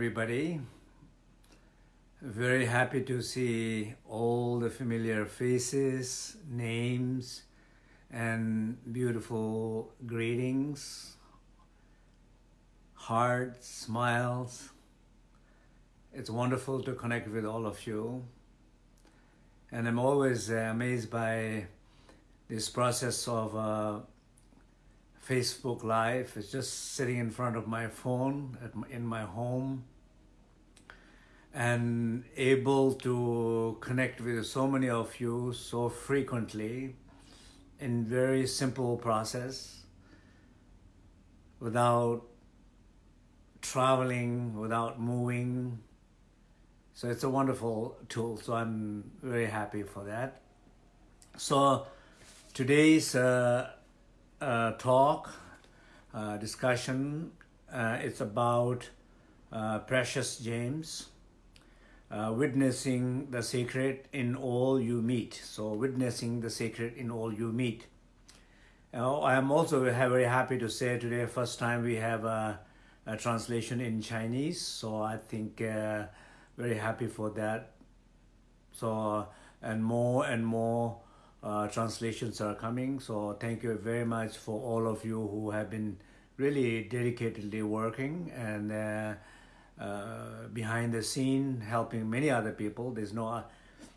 Everybody. Very happy to see all the familiar faces, names, and beautiful greetings, hearts, smiles. It's wonderful to connect with all of you. And I'm always uh, amazed by this process of uh, Facebook Live. It's just sitting in front of my phone my, in my home and able to connect with so many of you so frequently in very simple process without traveling, without moving. So it's a wonderful tool. So I'm very happy for that. So today's uh, uh, talk, uh, discussion, uh, it's about uh, Precious Gems uh, witnessing the sacred in all you meet. So witnessing the sacred in all you meet. Uh, I am also very happy to say today, first time we have a, a translation in Chinese. So I think uh, very happy for that. So and more and more uh, translations are coming. So thank you very much for all of you who have been really dedicatedly working and uh, behind the scene helping many other people. There's no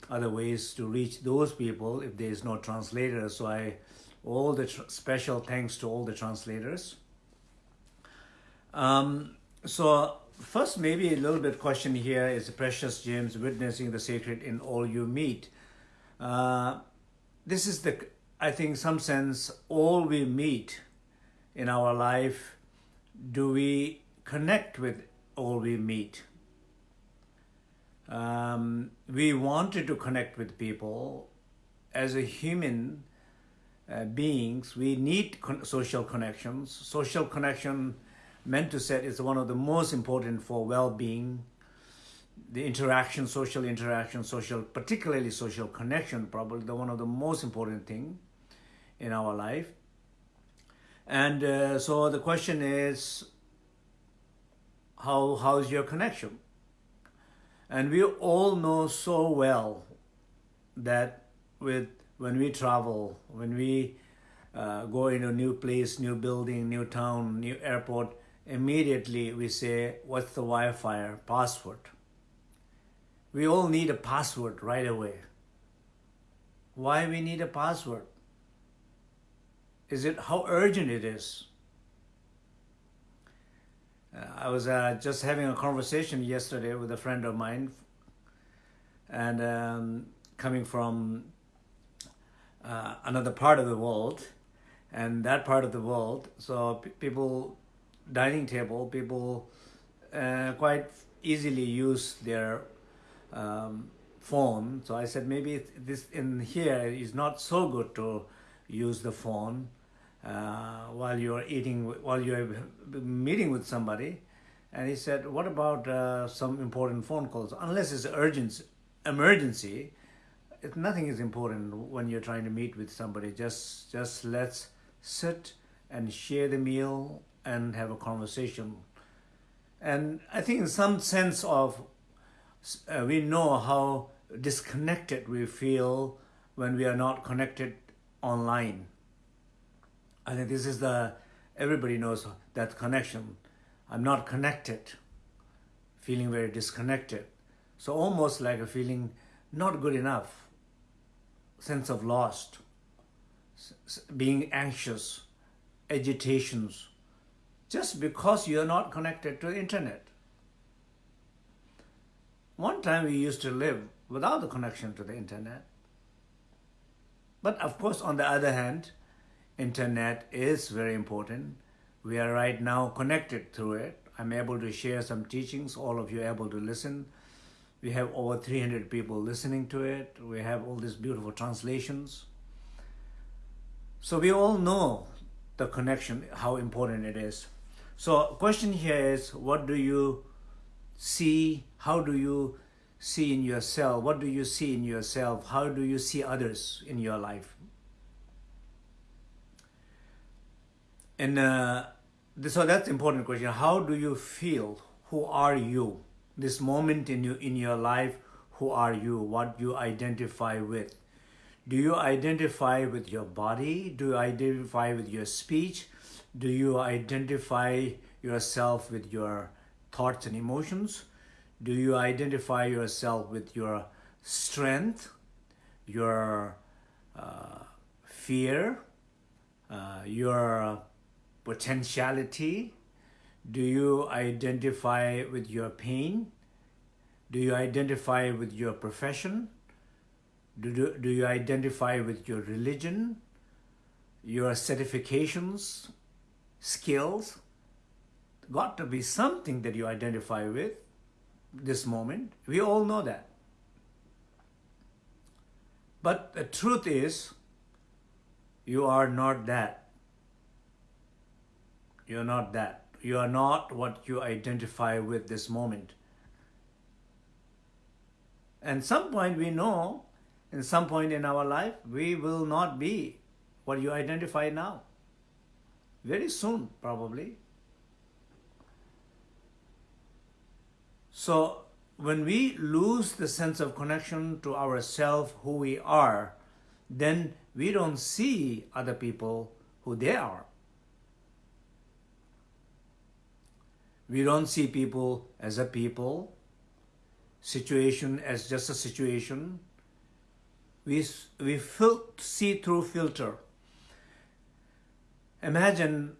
other ways to reach those people if there is no translator. So I, all the special thanks to all the translators. Um, so first maybe a little bit question here is Precious Gems witnessing the sacred in all you meet. Uh, this is the, I think some sense, all we meet in our life, do we connect with all we meet. Um, we wanted to connect with people as a human uh, beings. We need con social connections. Social connection, meant to say, is one of the most important for well-being. The interaction, social interaction, social, particularly social connection, probably the one of the most important thing in our life. And uh, so the question is, how how's your connection? And we all know so well that with when we travel when we uh, go into a new place new building new town new airport immediately we say what's the wi-fi password? We all need a password right away. Why we need a password? Is it how urgent it is I was uh, just having a conversation yesterday with a friend of mine and um, coming from uh, another part of the world and that part of the world so people dining table people uh, quite easily use their um, phone. So I said maybe this in here is not so good to use the phone uh, while you're eating, while you're meeting with somebody. And he said, what about uh, some important phone calls? Unless it's urgent, emergency, nothing is important when you're trying to meet with somebody. Just, just let's sit and share the meal and have a conversation. And I think in some sense of, uh, we know how disconnected we feel when we are not connected online. I think this is the, everybody knows that connection. I'm not connected, feeling very disconnected. So almost like a feeling not good enough, sense of lost, being anxious, agitations, just because you're not connected to the internet. One time we used to live without the connection to the internet. But of course, on the other hand, internet is very important. We are right now connected through it. I'm able to share some teachings, all of you are able to listen. We have over 300 people listening to it. We have all these beautiful translations. So we all know the connection, how important it is. So question here is, what do you see? How do you see in yourself? What do you see in yourself? How do you see others in your life? And uh, so that's important question. How do you feel? who are you? This moment in, you, in your life, who are you? What you identify with? Do you identify with your body? Do you identify with your speech? Do you identify yourself with your thoughts and emotions? Do you identify yourself with your strength, your uh, fear, uh, your potentiality? Do you identify with your pain? Do you identify with your profession? Do, do, do you identify with your religion, your certifications, skills? Got to be something that you identify with this moment. We all know that. But the truth is, you are not that. You're not that. You are not what you identify with this moment. And some point we know, in some point in our life, we will not be what you identify now. Very soon, probably. So when we lose the sense of connection to ourself, who we are, then we don't see other people who they are. We don't see people as a people, situation as just a situation. We, we fil- see through filter. Imagine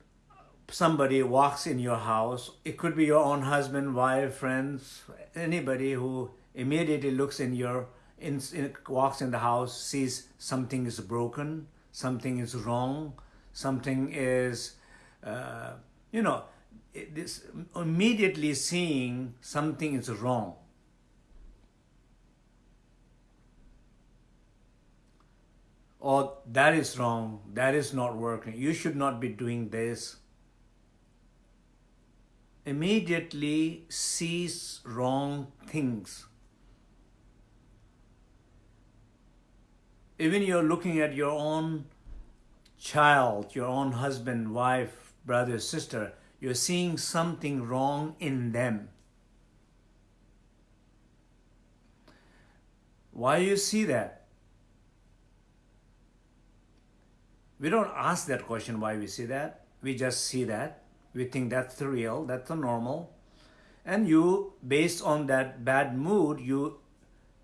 somebody walks in your house, it could be your own husband, wife, friends, anybody who immediately looks in your, in, in, walks in the house, sees something is broken, something is wrong, something is, uh, you know, this immediately seeing something is wrong. Or that is wrong, that is not working, you should not be doing this immediately sees wrong things. Even you're looking at your own child, your own husband, wife, brother, sister, you're seeing something wrong in them. Why you see that? We don't ask that question why we see that. We just see that we think that's the real, that's the normal. And you, based on that bad mood, you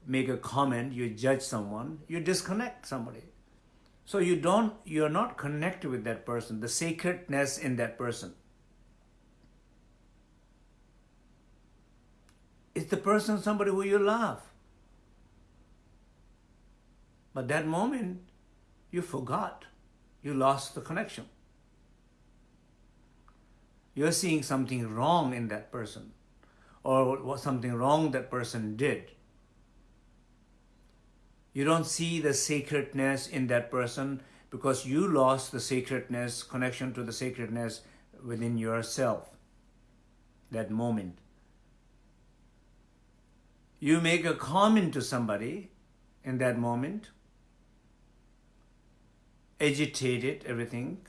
make a comment, you judge someone, you disconnect somebody. So you don't, you're not connected with that person, the sacredness in that person. It's the person, somebody who you love. But that moment, you forgot. You lost the connection you're seeing something wrong in that person or something wrong that person did. You don't see the sacredness in that person because you lost the sacredness, connection to the sacredness within yourself, that moment. You make a comment to somebody in that moment, agitated everything,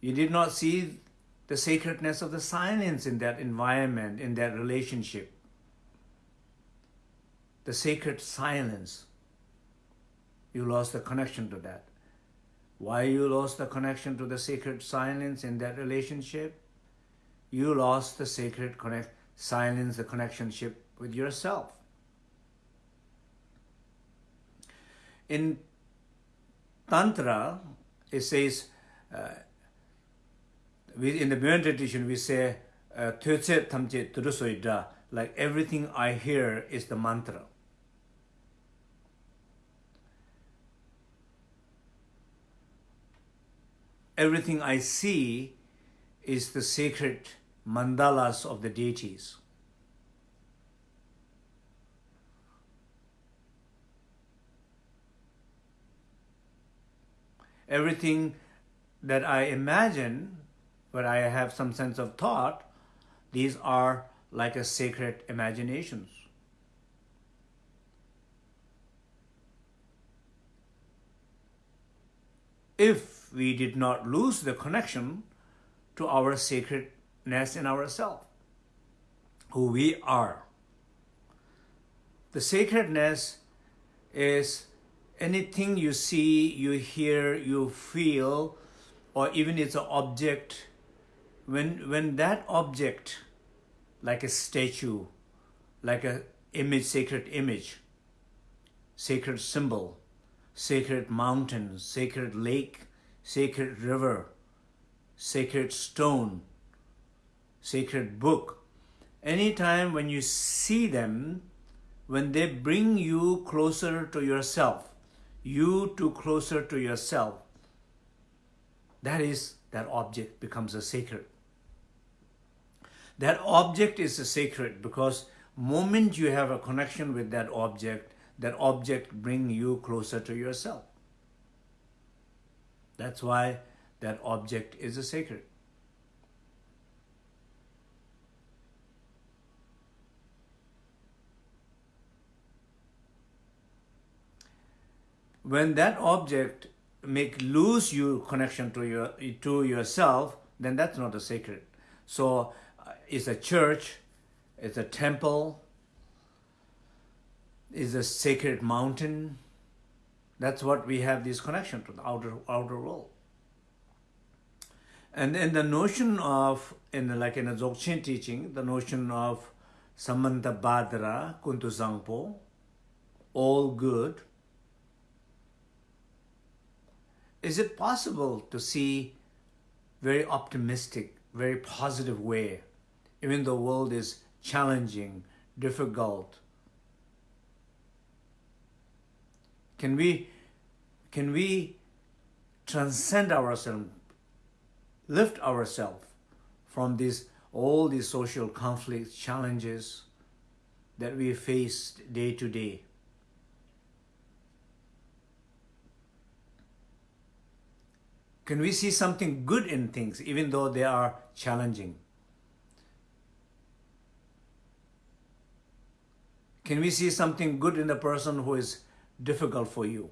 you did not see the sacredness of the silence in that environment, in that relationship. The sacred silence. You lost the connection to that. Why you lost the connection to the sacred silence in that relationship? You lost the sacred connect, silence, the connectionship with yourself. In Tantra, it says, uh, we, in the Buddha tradition, we say, uh, like everything I hear is the mantra. Everything I see is the sacred mandalas of the deities. Everything that I imagine but I have some sense of thought, these are like a sacred imaginations. If we did not lose the connection to our sacred sacredness in ourselves, who we are. The sacredness is anything you see, you hear, you feel, or even it's an object, when, when that object, like a statue, like a image, sacred image, sacred symbol, sacred mountain, sacred lake, sacred river, sacred stone, sacred book. Anytime when you see them, when they bring you closer to yourself, you to closer to yourself, that is, that object becomes a sacred. That object is a sacred because moment you have a connection with that object, that object bring you closer to yourself. That's why that object is a sacred. When that object make lose you connection to your to yourself, then that's not a sacred. So uh, it's a church, it's a temple, is a sacred mountain. That's what we have this connection to the outer outer world. And then the notion of, in the, like in the Dzogchen teaching, the notion of Samantabhadra, Kuntu Zangpo, all good, is it possible to see very optimistic, very positive way, even though the world is challenging, difficult, Can we, can we transcend ourselves, lift ourselves from these, all these social conflicts, challenges that we face day to day? Can we see something good in things even though they are challenging? Can we see something good in the person who is difficult for you?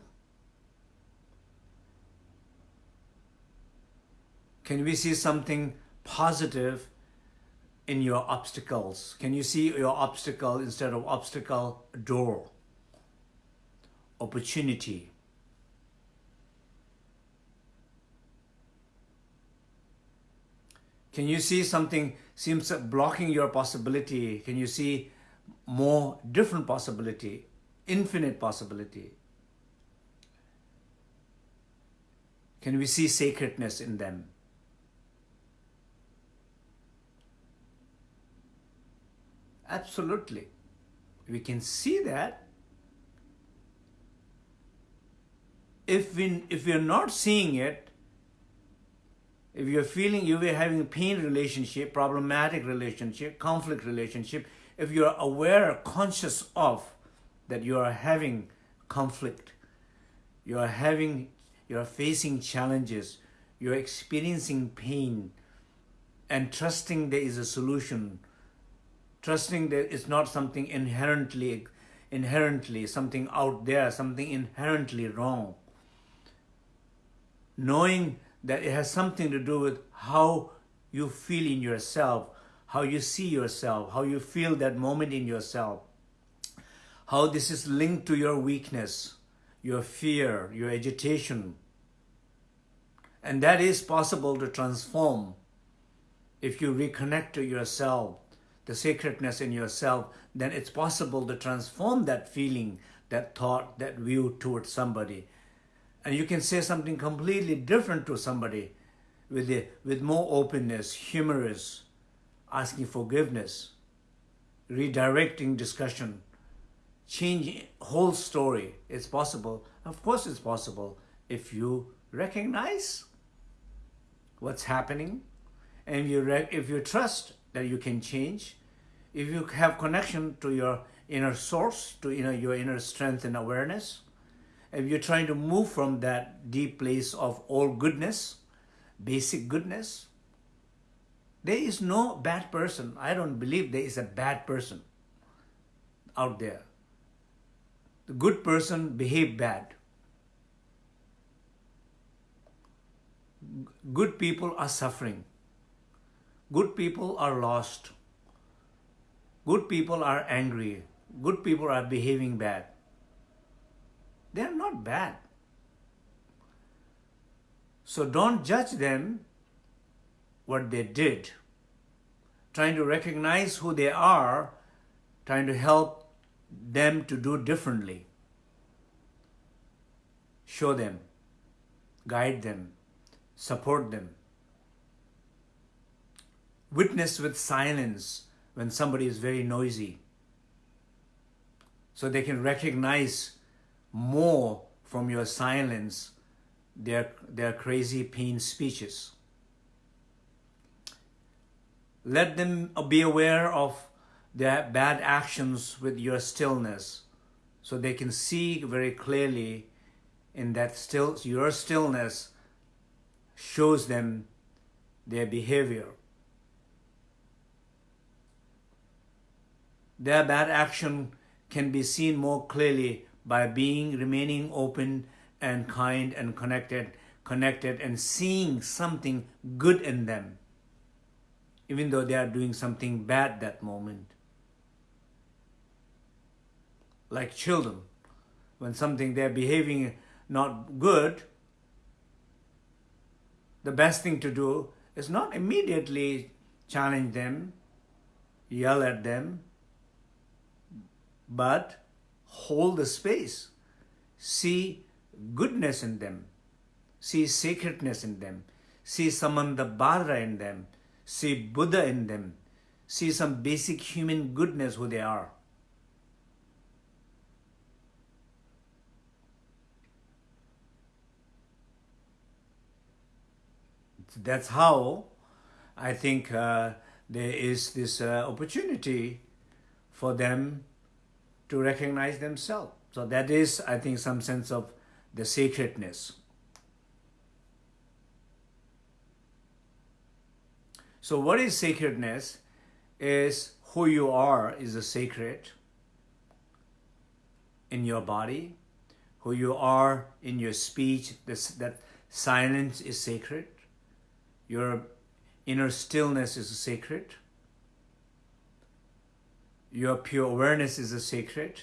Can we see something positive in your obstacles? Can you see your obstacle instead of obstacle, door, opportunity? Can you see something seems blocking your possibility? Can you see more different possibility? infinite possibility. Can we see sacredness in them? Absolutely. We can see that. If, we, if we're not seeing it, if you're feeling you are having a pain relationship, problematic relationship, conflict relationship, if you're aware, conscious of that you are having conflict, you are having, you are facing challenges, you are experiencing pain, and trusting there is a solution, trusting that it's not something inherently, inherently something out there, something inherently wrong. Knowing that it has something to do with how you feel in yourself, how you see yourself, how you feel that moment in yourself how this is linked to your weakness, your fear, your agitation. And that is possible to transform if you reconnect to yourself, the sacredness in yourself, then it's possible to transform that feeling, that thought, that view towards somebody. And you can say something completely different to somebody with, the, with more openness, humorous, asking forgiveness, redirecting discussion, change whole story. It's possible. Of course it's possible if you recognize what's happening and you if you trust that you can change, if you have connection to your inner source, to know, your inner strength and awareness, if you're trying to move from that deep place of all goodness, basic goodness, there is no bad person. I don't believe there is a bad person out there the good person behave bad. Good people are suffering. good people are lost. Good people are angry. Good people are behaving bad. They are not bad. So don't judge them what they did. Trying to recognize who they are, trying to help them to do differently. Show them, guide them, support them. Witness with silence when somebody is very noisy so they can recognize more from your silence their, their crazy pain speeches. Let them be aware of their bad actions with your stillness so they can see very clearly in that still your stillness shows them their behavior. Their bad action can be seen more clearly by being remaining open and kind and connected connected and seeing something good in them even though they are doing something bad that moment. Like children when something they're behaving not good the best thing to do is not immediately challenge them yell at them but hold the space. See goodness in them. See sacredness in them. See Samantabhadra in them. See Buddha in them. See some basic human goodness who they are. That's how I think uh, there is this uh, opportunity for them to recognize themselves. So that is, I think, some sense of the sacredness. So what is sacredness? Is who you are is a sacred in your body, who you are in your speech, this, that silence is sacred, your inner stillness is sacred, your pure awareness is a sacred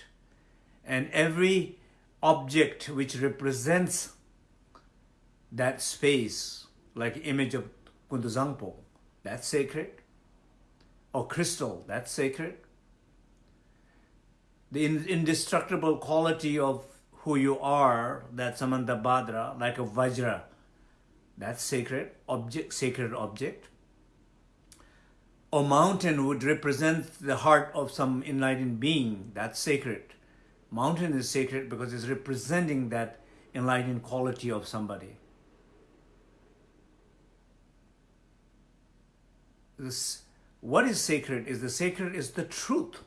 and every object which represents that space like image of Kuntu Zangpo, that's sacred. Or crystal that's sacred. The indestructible quality of who you are that Samantabhadra like a Vajra that's sacred object sacred object a mountain would represent the heart of some enlightened being. That's sacred. Mountain is sacred because it's representing that enlightened quality of somebody. This, what is sacred is the sacred is the truth.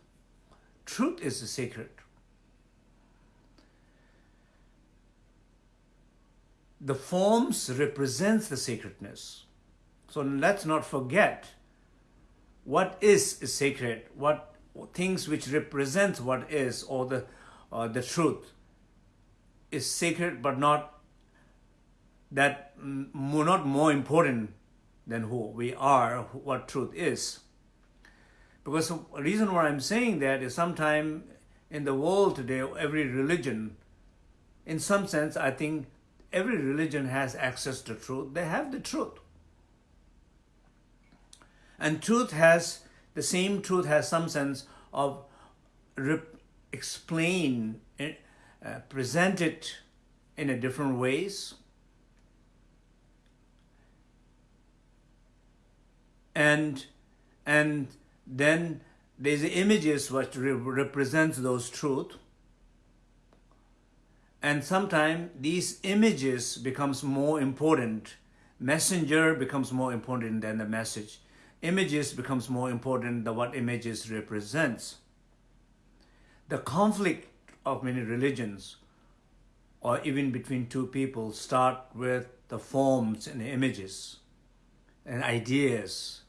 Truth is the sacred. The forms represents the sacredness. So let's not forget what is sacred, what things which represent what is or the uh, the truth is sacred, but not that more, not more important than who we are, what truth is. Because the reason why I'm saying that is sometime in the world today, every religion, in some sense, I think every religion has access to truth. They have the truth. And truth has, the same truth has some sense of explain, uh, present it in a different ways. And, and then there's images which re represents those truth. And sometimes these images becomes more important. Messenger becomes more important than the message images becomes more important than what images represents. The conflict of many religions or even between two people start with the forms and images and ideas,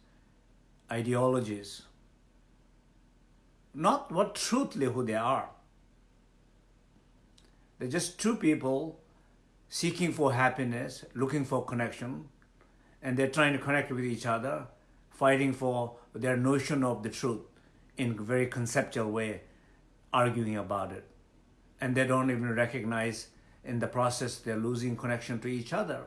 ideologies, not what truthly who they are. They're just two people seeking for happiness, looking for connection, and they're trying to connect with each other fighting for their notion of the truth in very conceptual way, arguing about it. And they don't even recognize in the process they're losing connection to each other.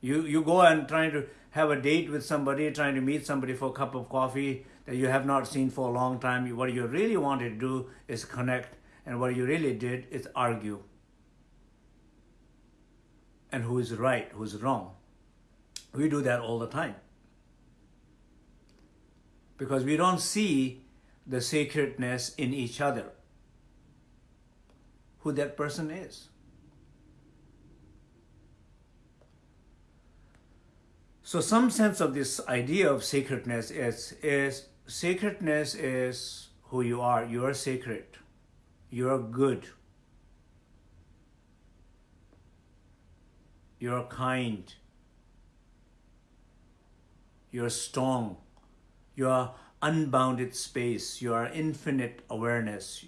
You, you go and trying to have a date with somebody, trying to meet somebody for a cup of coffee that you have not seen for a long time. What you really wanted to do is connect, and what you really did is argue. And who is right, who is wrong. We do that all the time. Because we don't see the sacredness in each other, who that person is. So some sense of this idea of sacredness is, is sacredness is who you are. You are sacred. You are good. You are kind. You are strong. your unbounded space. your infinite awareness.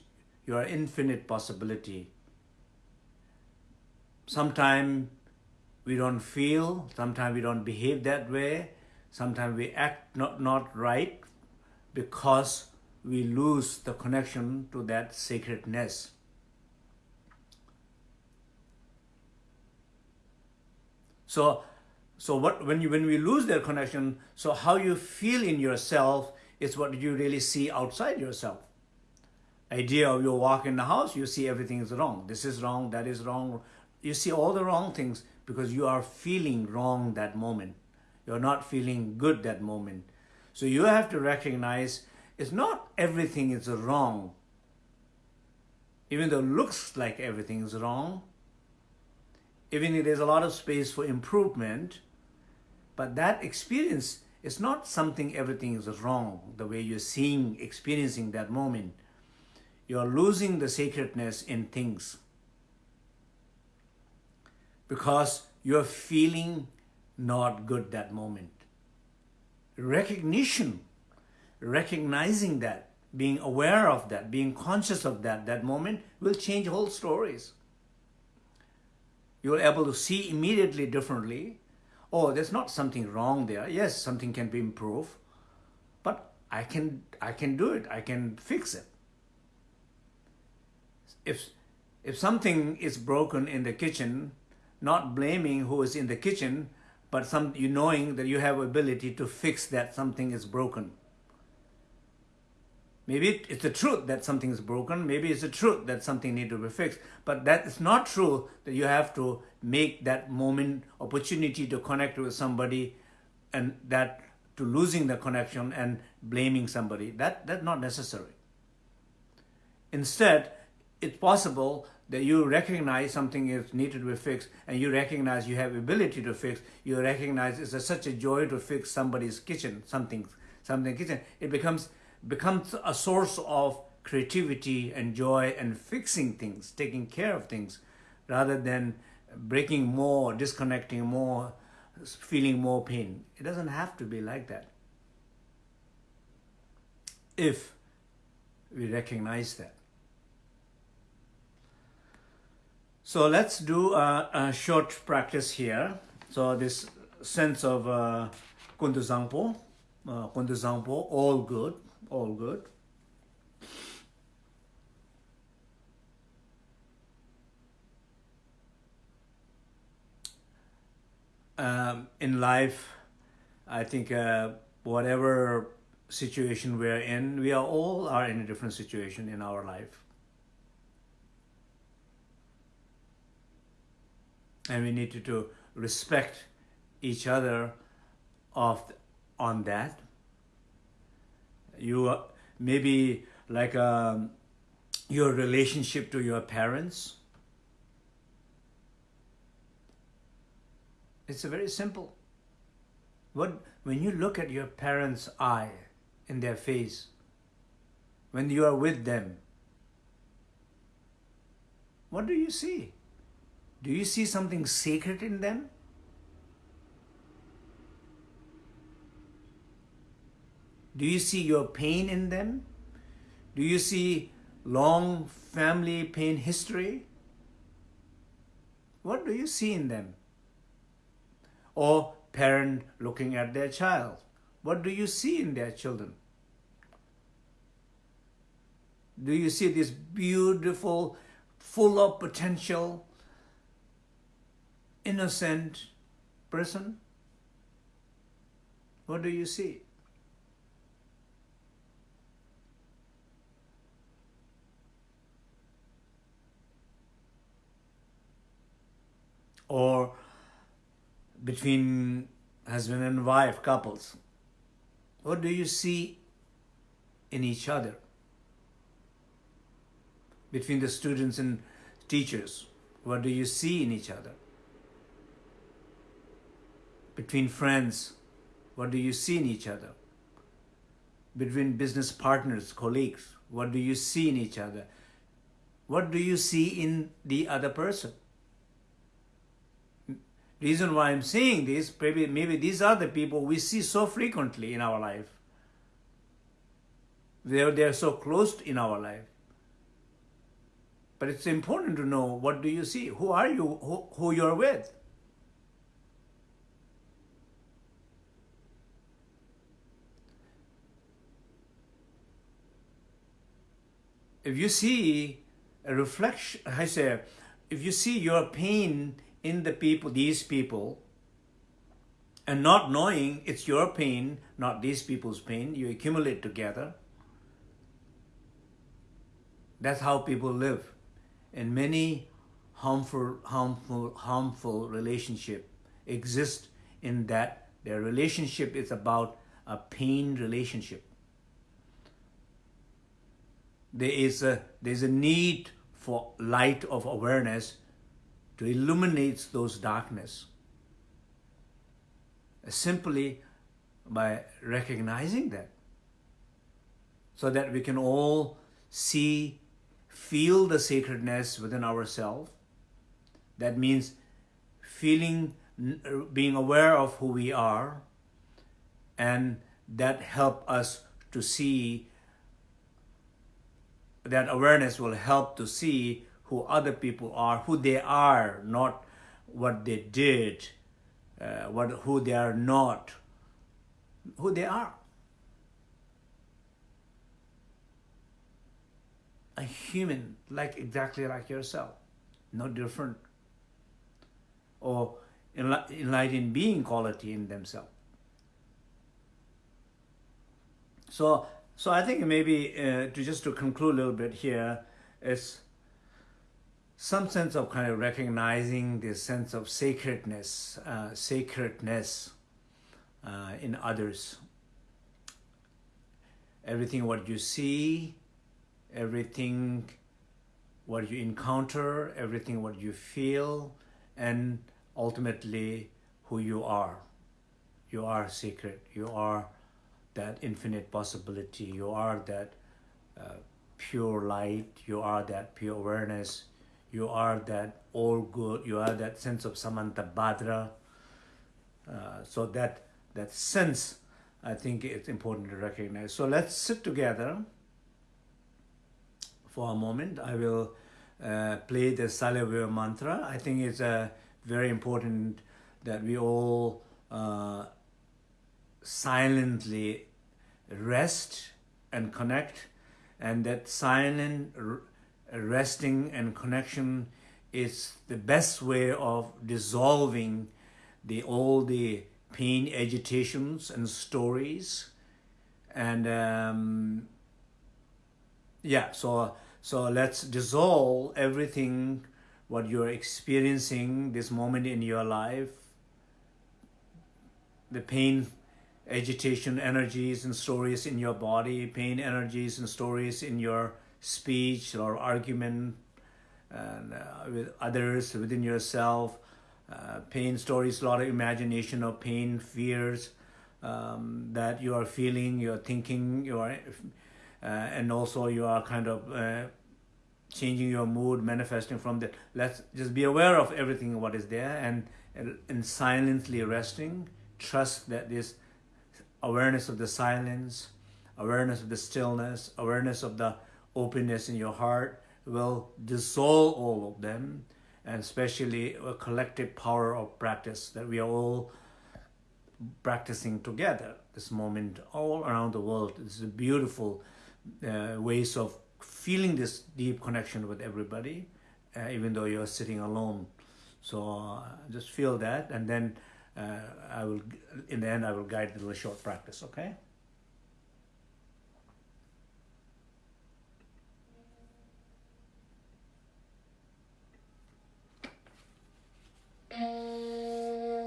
your infinite possibility. Sometimes we don't feel, sometimes we don't behave that way, sometimes we act not, not right because we lose the connection to that sacredness. So, so what when you when we lose that connection, so how you feel in yourself is what you really see outside yourself. Idea of you walk in the house, you see everything is wrong. This is wrong, that is wrong. You see all the wrong things because you are feeling wrong that moment. You're not feeling good that moment. So you have to recognize it's not everything is wrong. Even though it looks like everything is wrong, even if there's a lot of space for improvement, but that experience is not something everything is wrong, the way you're seeing, experiencing that moment. You're losing the sacredness in things because you're feeling not good that moment. Recognition, recognizing that, being aware of that, being conscious of that, that moment will change whole stories. You're able to see immediately differently. Oh, there's not something wrong there. Yes, something can be improved, but I can, I can do it. I can fix it. If, if something is broken in the kitchen, not blaming who is in the kitchen, but some you knowing that you have ability to fix that something is broken. Maybe it's the truth that something is broken. Maybe it's the truth that something needs to be fixed. But that is not true that you have to make that moment opportunity to connect with somebody and that to losing the connection and blaming somebody. That That's not necessary. Instead, it's possible that you recognize something is needed to be fixed and you recognize you have ability to fix, you recognize it's a, such a joy to fix somebody's kitchen, something, something kitchen. It becomes, becomes a source of creativity and joy and fixing things, taking care of things, rather than breaking more, disconnecting more, feeling more pain. It doesn't have to be like that. If we recognize that. So let's do a, a, short practice here. So this sense of uh, Kuntu Zangpo, uh, all good, all good. Um, in life, I think uh, whatever situation we're in, we are all are in a different situation in our life. and we need to, to respect each other of on that you uh, maybe like um, your relationship to your parents? It's a very simple. What when you look at your parents eye in their face when you are with them what do you see? Do you see something sacred in them? Do you see your pain in them? Do you see long family pain history? What do you see in them? Or parent looking at their child. What do you see in their children? Do you see this beautiful, full of potential, innocent person? What do you see? Or between husband and wife couples, what do you see in each other? Between the students and teachers, what do you see in each other? Between friends, what do you see in each other? Between business partners, colleagues, what do you see in each other? What do you see in the other person? Reason why I'm saying this, maybe, maybe these are the people we see so frequently in our life. They're, they're so close in our life. But it's important to know what do you see? Who are you? Who, who you're with? If you see a reflection, I say, if you see your pain in the people, these people, and not knowing it's your pain, not these people's pain, you accumulate together. That's how people live. And many harmful, harmful, harmful relationship exist in that their relationship is about a pain relationship. There is a, there's a need for light of awareness to illuminate those darkness uh, simply by recognizing that. So that we can all see feel the sacredness within ourselves. That means feeling uh, being aware of who we are and that help us to see that awareness will help to see who other people are, who they are, not what they did, uh, what who they are not, who they are. A human, like exactly like yourself, no different. Or enlightened being quality in themselves. So, so I think maybe uh, to just to conclude a little bit here is some sense of kind of recognizing this sense of sacredness, uh, sacredness uh, in others. Everything what you see, everything what you encounter, everything what you feel, and ultimately who you are. You are sacred. You are that infinite possibility. You are that uh, pure light. You are that pure awareness you are that all good, you are that sense of Samantabhadra. Uh, so that, that sense, I think it's important to recognize. So let's sit together for a moment. I will uh, play the Salavya mantra. I think it's uh, very important that we all uh, silently rest and connect and that silent resting and connection is the best way of dissolving the all the pain agitations and stories. And um, yeah so so let's dissolve everything what you're experiencing this moment in your life. The pain agitation energies and stories in your body pain energies and stories in your speech or argument and, uh, with others, within yourself, uh, pain stories, a lot of imagination of pain, fears um, that you are feeling, you're thinking, you are, uh, and also you are kind of uh, changing your mood, manifesting from that. Let's just be aware of everything what is there and, and, and silently resting. Trust that this awareness of the silence, awareness of the stillness, awareness of the openness in your heart will dissolve all of them and especially a collective power of practice that we are all practicing together this moment all around the world. This is a beautiful uh, ways of feeling this deep connection with everybody, uh, even though you're sitting alone. So uh, just feel that, and then uh, I will, in the end, I will guide the little short practice. Okay. É...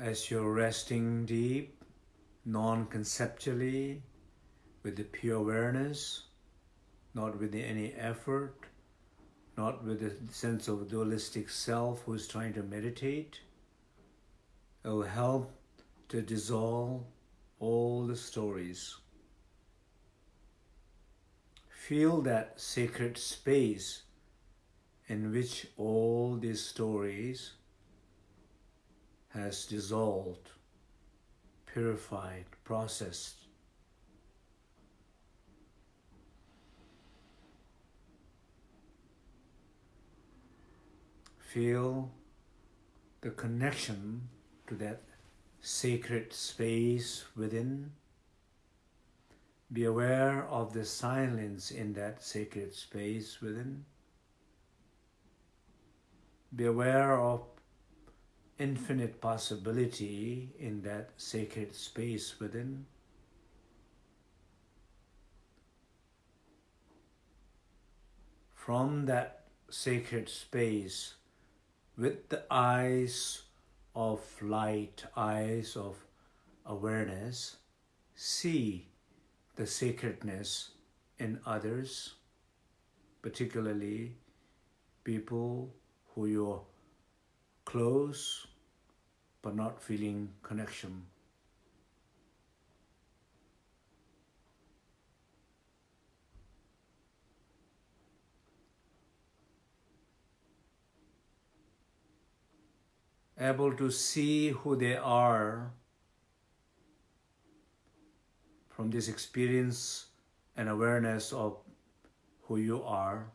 as you're resting deep, non conceptually, with the pure awareness, not with any effort, not with the sense of dualistic self who's trying to meditate. It will help to dissolve all the stories. Feel that sacred space in which all these stories has dissolved, purified, processed. Feel the connection to that sacred space within. Be aware of the silence in that sacred space within. Be aware of infinite possibility in that sacred space within. From that sacred space, with the eyes of light, eyes of awareness, see the sacredness in others, particularly people who you're close but not feeling connection. Able to see who they are from this experience and awareness of who you are,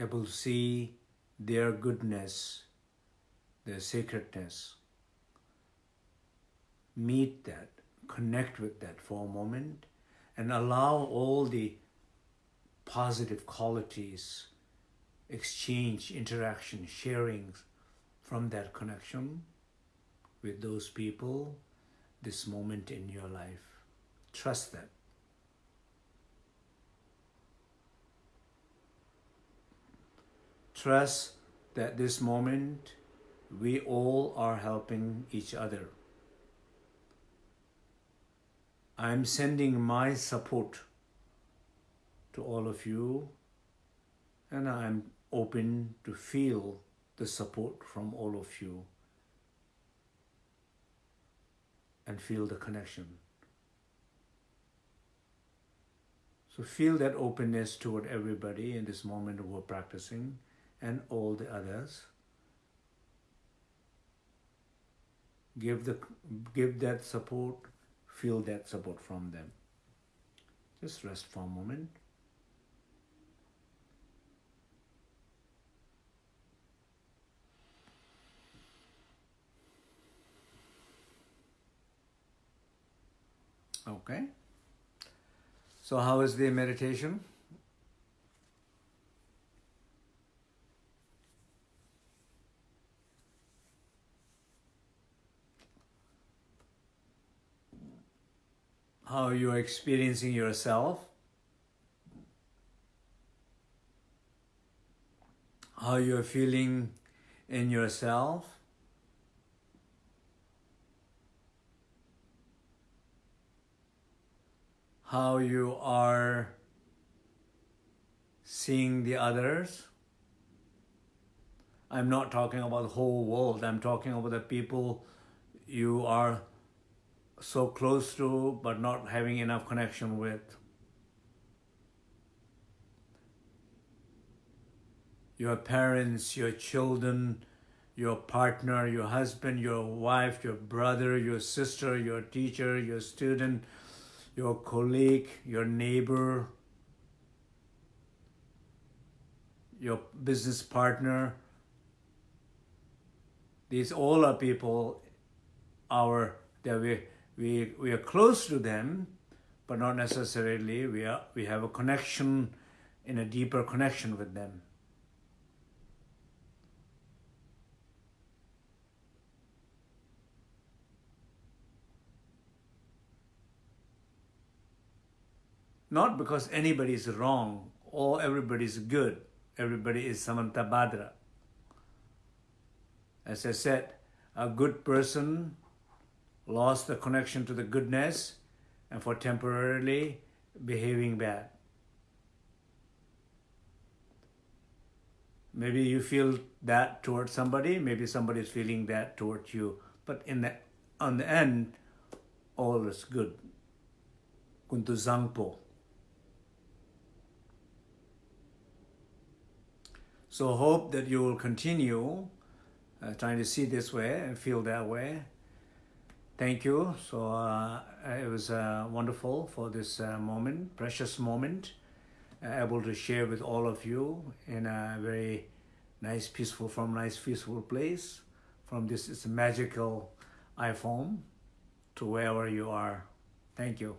able to see their goodness, their sacredness. Meet that, connect with that for a moment, and allow all the positive qualities, exchange, interaction, sharing from that connection with those people this moment in your life. Trust that. Trust that this moment we all are helping each other. I'm sending my support to all of you and I'm open to feel the support from all of you and feel the connection. So feel that openness toward everybody in this moment we're practicing and all the others. Give, the, give that support, feel that support from them. Just rest for a moment. Okay. So how is the meditation? How you are experiencing yourself? How you are feeling in yourself? how you are seeing the others. I'm not talking about the whole world. I'm talking about the people you are so close to but not having enough connection with. Your parents, your children, your partner, your husband, your wife, your brother, your sister, your teacher, your student, your colleague, your neighbor, your business partner. These all are people our that we we we are close to them, but not necessarily we are we have a connection in a deeper connection with them. Not because anybody is wrong or everybody is good. Everybody is Samantabhadra. As I said, a good person lost the connection to the goodness and for temporarily behaving bad. Maybe you feel that towards somebody, maybe somebody is feeling that towards you. But in the on the end, all is good. Kuntu Zangpo. So hope that you will continue uh, trying to see this way and feel that way. Thank you. So uh, it was uh, wonderful for this uh, moment, precious moment, uh, able to share with all of you in a very nice, peaceful, from nice, peaceful place, from this, this magical iPhone to wherever you are. Thank you.